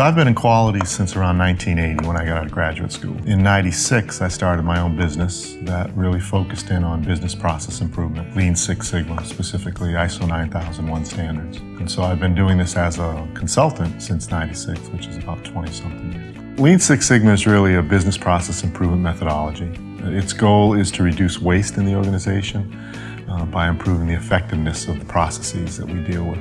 So I've been in quality since around 1980 when I got out of graduate school. In 96, I started my own business that really focused in on business process improvement, Lean Six Sigma, specifically ISO 9001 standards. And so I've been doing this as a consultant since 96, which is about 20 something years. Lean Six Sigma is really a business process improvement methodology. Its goal is to reduce waste in the organization uh, by improving the effectiveness of the processes that we deal with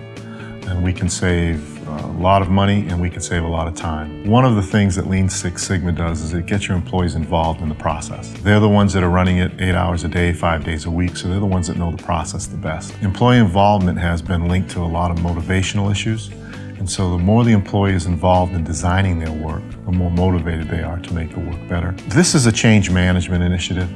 and we can save a lot of money and we can save a lot of time. One of the things that Lean Six Sigma does is it gets your employees involved in the process. They're the ones that are running it eight hours a day, five days a week, so they're the ones that know the process the best. Employee involvement has been linked to a lot of motivational issues, and so the more the employee is involved in designing their work, the more motivated they are to make the work better. This is a change management initiative,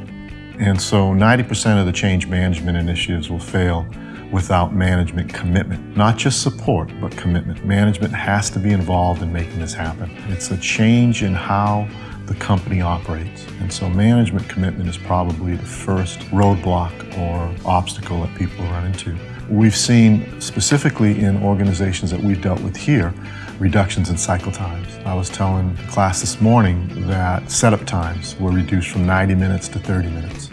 and so 90% of the change management initiatives will fail without management commitment. Not just support, but commitment. Management has to be involved in making this happen. It's a change in how the company operates. And so management commitment is probably the first roadblock or obstacle that people run into. We've seen specifically in organizations that we've dealt with here, reductions in cycle times. I was telling the class this morning that setup times were reduced from 90 minutes to 30 minutes.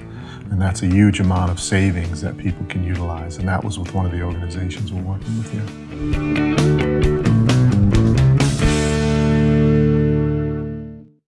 And that's a huge amount of savings that people can utilize. And that was with one of the organizations we're working with here.